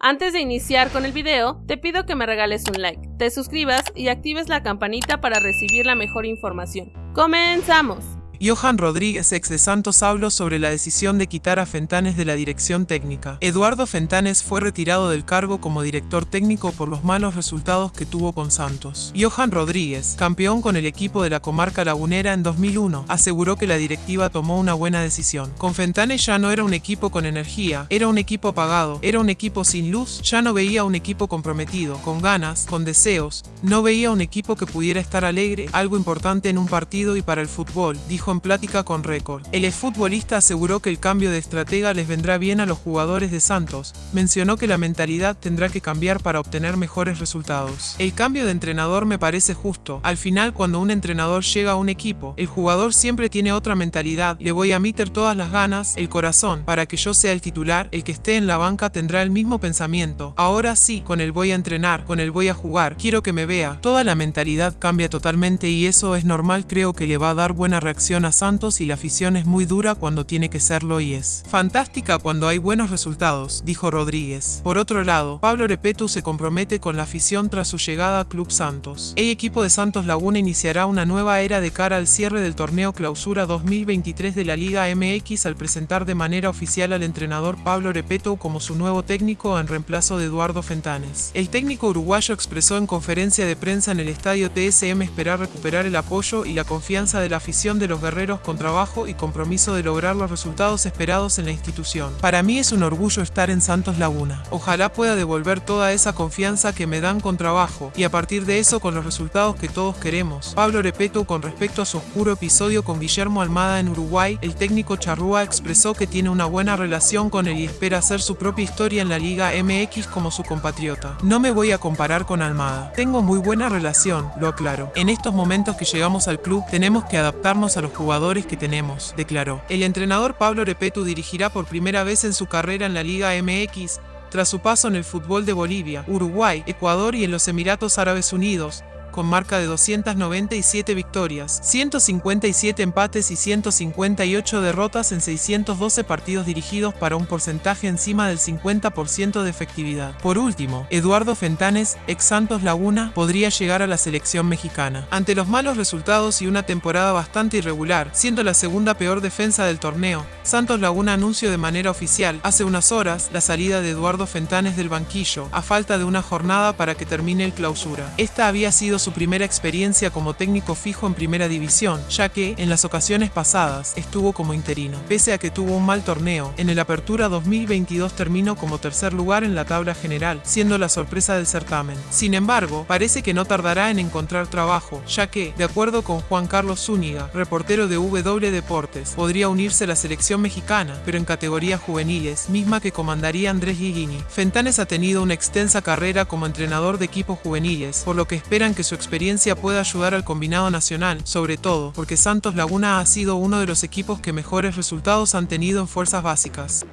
Antes de iniciar con el video, te pido que me regales un like, te suscribas y actives la campanita para recibir la mejor información. ¡Comenzamos! Johan Rodríguez, ex de Santos, habló sobre la decisión de quitar a Fentanes de la dirección técnica. Eduardo Fentanes fue retirado del cargo como director técnico por los malos resultados que tuvo con Santos. Johan Rodríguez, campeón con el equipo de la comarca lagunera en 2001, aseguró que la directiva tomó una buena decisión. Con Fentanes ya no era un equipo con energía, era un equipo apagado, era un equipo sin luz, ya no veía un equipo comprometido, con ganas, con deseos, no veía un equipo que pudiera estar alegre, algo importante en un partido y para el fútbol, dijo en plática con Record. El exfutbolista aseguró que el cambio de estratega les vendrá bien a los jugadores de Santos. Mencionó que la mentalidad tendrá que cambiar para obtener mejores resultados. El cambio de entrenador me parece justo. Al final, cuando un entrenador llega a un equipo, el jugador siempre tiene otra mentalidad. Le voy a meter todas las ganas, el corazón, para que yo sea el titular. El que esté en la banca tendrá el mismo pensamiento. Ahora sí, con el voy a entrenar, con el voy a jugar, quiero que me vea. Toda la mentalidad cambia totalmente y eso es normal, creo que le va a dar buena reacción a Santos y la afición es muy dura cuando tiene que serlo y es fantástica cuando hay buenos resultados, dijo Rodríguez. Por otro lado, Pablo Repetu se compromete con la afición tras su llegada a Club Santos. El equipo de Santos Laguna iniciará una nueva era de cara al cierre del torneo Clausura 2023 de la Liga MX al presentar de manera oficial al entrenador Pablo Repeto como su nuevo técnico en reemplazo de Eduardo Fentanes. El técnico uruguayo expresó en conferencia de prensa en el estadio TSM esperar recuperar el apoyo y la confianza de la afición de los con trabajo y compromiso de lograr los resultados esperados en la institución. Para mí es un orgullo estar en Santos Laguna. Ojalá pueda devolver toda esa confianza que me dan con trabajo y a partir de eso con los resultados que todos queremos. Pablo Repeto con respecto a su oscuro episodio con Guillermo Almada en Uruguay, el técnico charrúa expresó que tiene una buena relación con él y espera hacer su propia historia en la Liga MX como su compatriota. No me voy a comparar con Almada. Tengo muy buena relación, lo aclaro. En estos momentos que llegamos al club tenemos que adaptarnos a los jugadores que tenemos, declaró. El entrenador Pablo Repetu dirigirá por primera vez en su carrera en la Liga MX, tras su paso en el fútbol de Bolivia, Uruguay, Ecuador y en los Emiratos Árabes Unidos, con marca de 297 victorias, 157 empates y 158 derrotas en 612 partidos dirigidos para un porcentaje encima del 50% de efectividad. Por último, Eduardo Fentanes, ex Santos Laguna, podría llegar a la selección mexicana. Ante los malos resultados y una temporada bastante irregular, siendo la segunda peor defensa del torneo, Santos Laguna anunció de manera oficial hace unas horas la salida de Eduardo Fentanes del banquillo, a falta de una jornada para que termine el clausura. Esta había sido su su primera experiencia como técnico fijo en primera división, ya que, en las ocasiones pasadas, estuvo como interino. Pese a que tuvo un mal torneo, en el Apertura 2022 terminó como tercer lugar en la tabla general, siendo la sorpresa del certamen. Sin embargo, parece que no tardará en encontrar trabajo, ya que, de acuerdo con Juan Carlos Zúñiga, reportero de W Deportes, podría unirse a la selección mexicana, pero en categorías juveniles, misma que comandaría Andrés Guigini. Fentanes ha tenido una extensa carrera como entrenador de equipos juveniles, por lo que esperan que su experiencia puede ayudar al combinado nacional, sobre todo porque Santos Laguna ha sido uno de los equipos que mejores resultados han tenido en fuerzas básicas.